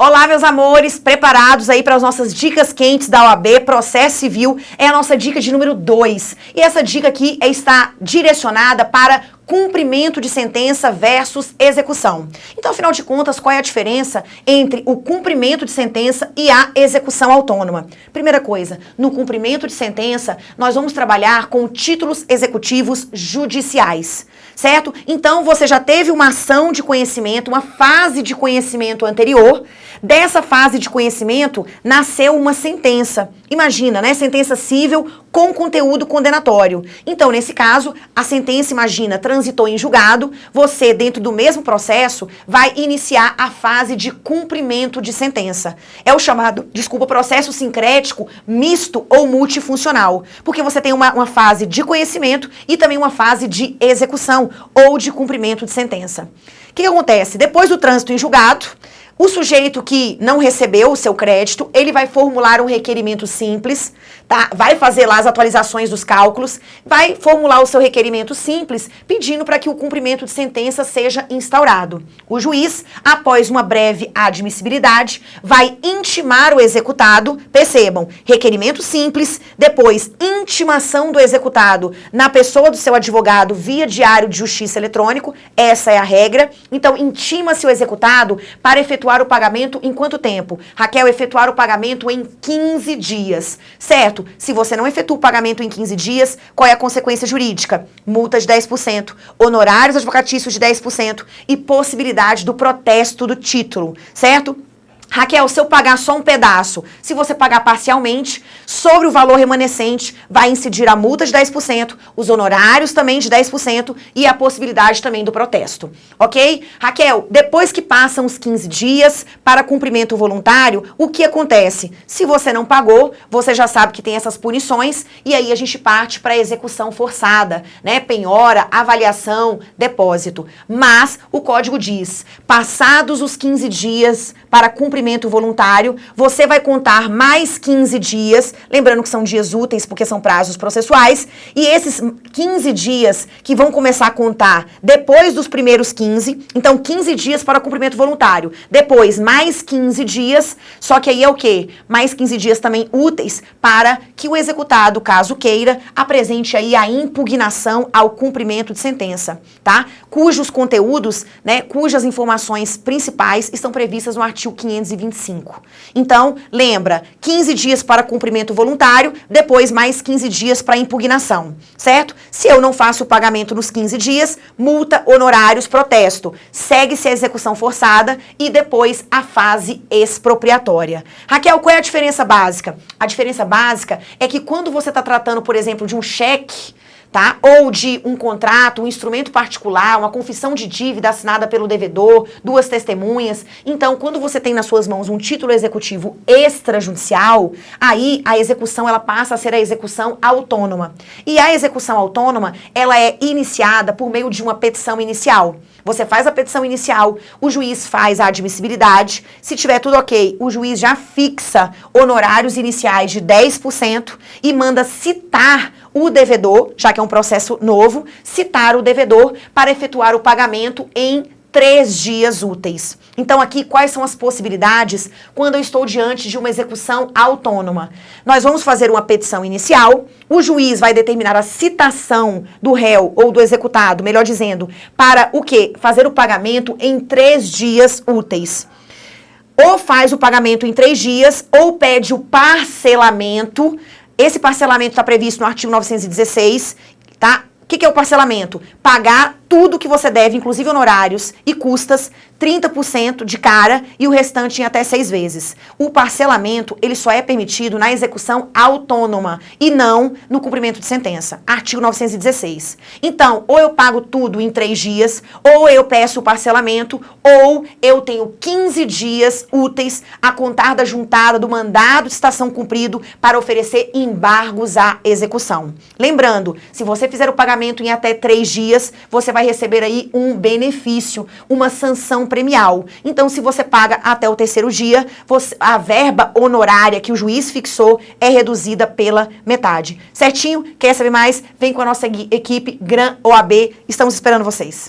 Olá, meus amores, preparados aí para as nossas dicas quentes da OAB, processo civil, é a nossa dica de número 2. E essa dica aqui é, está direcionada para cumprimento de sentença versus execução. Então, afinal de contas, qual é a diferença entre o cumprimento de sentença e a execução autônoma? Primeira coisa, no cumprimento de sentença, nós vamos trabalhar com títulos executivos judiciais, certo? Então, você já teve uma ação de conhecimento, uma fase de conhecimento anterior, dessa fase de conhecimento nasceu uma sentença. Imagina, né? Sentença civil com conteúdo condenatório. Então, nesse caso, a sentença, imagina, transitou em julgado, você, dentro do mesmo processo, vai iniciar a fase de cumprimento de sentença. É o chamado, desculpa, processo sincrético misto ou multifuncional, porque você tem uma, uma fase de conhecimento e também uma fase de execução ou de cumprimento de sentença. O que, que acontece? Depois do trânsito em julgado, o sujeito que não recebeu o seu crédito, ele vai formular um requerimento simples, tá? Vai fazer lá as atualizações dos cálculos, vai formular o seu requerimento simples, pedindo para que o cumprimento de sentença seja instaurado. O juiz, após uma breve admissibilidade, vai intimar o executado, percebam, requerimento simples, depois intimação do executado na pessoa do seu advogado via diário de justiça eletrônico, essa é a regra. Então, intima-se o executado para efetuar efetuar o pagamento em quanto tempo? Raquel, efetuar o pagamento em 15 dias. Certo? Se você não efetua o pagamento em 15 dias, qual é a consequência jurídica? Multa de 10%, honorários advocatícios de 10% e possibilidade do protesto do título, certo? Raquel, se eu pagar só um pedaço, se você pagar parcialmente, sobre o valor remanescente vai incidir a multa de 10%, os honorários também de 10% e a possibilidade também do protesto, ok? Raquel, depois que passam os 15 dias para cumprimento voluntário, o que acontece? Se você não pagou, você já sabe que tem essas punições e aí a gente parte para a execução forçada, né? Penhora, avaliação, depósito. Mas o código diz, passados os 15 dias para cumprimento cumprimento voluntário, você vai contar mais 15 dias, lembrando que são dias úteis porque são prazos processuais, e esses 15 dias que vão começar a contar depois dos primeiros 15, então 15 dias para cumprimento voluntário, depois mais 15 dias, só que aí é o quê? Mais 15 dias também úteis para que o executado, caso queira, apresente aí a impugnação ao cumprimento de sentença, tá? Cujos conteúdos, né, cujas informações principais estão previstas no artigo 500 225. Então, lembra, 15 dias para cumprimento voluntário, depois mais 15 dias para impugnação, certo? Se eu não faço o pagamento nos 15 dias, multa, honorários, protesto. Segue-se a execução forçada e depois a fase expropriatória. Raquel, qual é a diferença básica? A diferença básica é que quando você está tratando, por exemplo, de um cheque, tá? Ou de um contrato, um instrumento particular, uma confissão de dívida assinada pelo devedor, duas testemunhas. Então, quando você tem nas suas mãos um título executivo extrajudicial, aí a execução ela passa a ser a execução autônoma. E a execução autônoma, ela é iniciada por meio de uma petição inicial. Você faz a petição inicial, o juiz faz a admissibilidade, se tiver tudo ok, o juiz já fixa honorários iniciais de 10% e manda citar o devedor, já que é um processo novo, citar o devedor para efetuar o pagamento em três dias úteis. Então aqui, quais são as possibilidades quando eu estou diante de uma execução autônoma? Nós vamos fazer uma petição inicial, o juiz vai determinar a citação do réu ou do executado, melhor dizendo, para o quê? Fazer o pagamento em três dias úteis. Ou faz o pagamento em três dias, ou pede o parcelamento esse parcelamento está previsto no artigo 916, tá? O que, que é o parcelamento? Pagar tudo que você deve, inclusive honorários e custas, 30% de cara e o restante em até seis vezes. O parcelamento, ele só é permitido na execução autônoma e não no cumprimento de sentença. Artigo 916. Então, ou eu pago tudo em três dias, ou eu peço o parcelamento, ou eu tenho 15 dias úteis a contar da juntada do mandado de estação cumprido para oferecer embargos à execução. Lembrando, se você fizer o pagamento em até três dias, você vai vai receber aí um benefício, uma sanção premial. Então, se você paga até o terceiro dia, você, a verba honorária que o juiz fixou é reduzida pela metade. Certinho? Quer saber mais? Vem com a nossa equipe Gran OAB. Estamos esperando vocês.